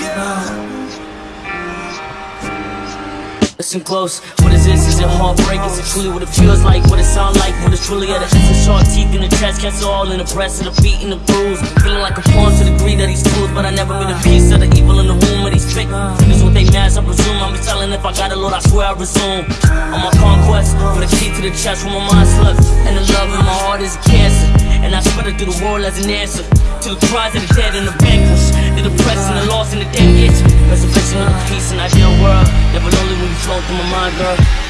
Yeah, Listen close, what is this? Is it heartbreak? Is it truly what it feels like? What it sound like? What it's truly at? It's sharp teeth in the chest, cats all in the breast, and the beat and the bruise. Feeling like a pawn to the greed of these fools, but I never been a piece of the evil in the womb of these fake. This what they mask, I presume. I'm be telling if I got a Lord, I swear I resume. On my conquest, for the key to the chest where my mind slept, and the love in my heart is a cancer. And I spread it through the world as an answer to the cries of the dead and the vanquished, the depressed and the lost and the dead itch. Resurrection of peace and ideal world. Never lonely when you flow through my mind, girl.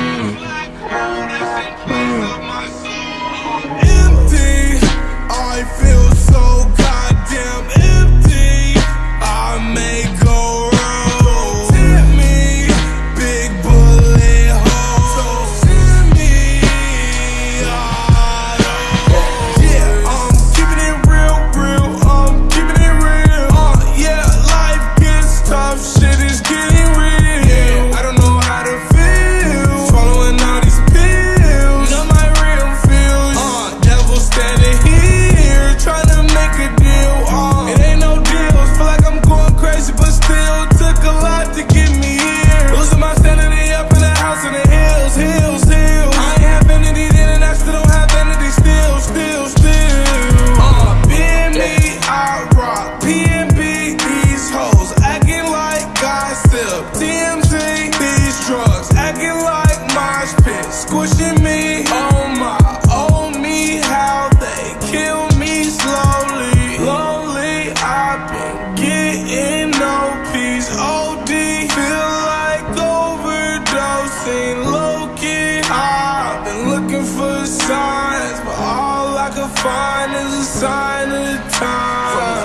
squishing me. Oh my, oh me, how they kill me slowly. Lonely, I've been getting no peace. OD, feel like overdosing. Low key, I've been looking for signs, but all I can find is a sign of the time.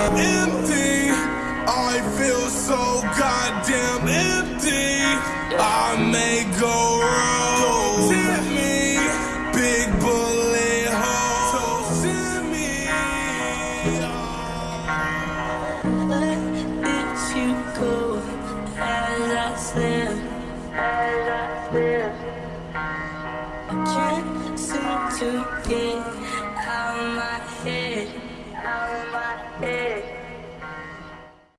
Seem to get out my head, out my head.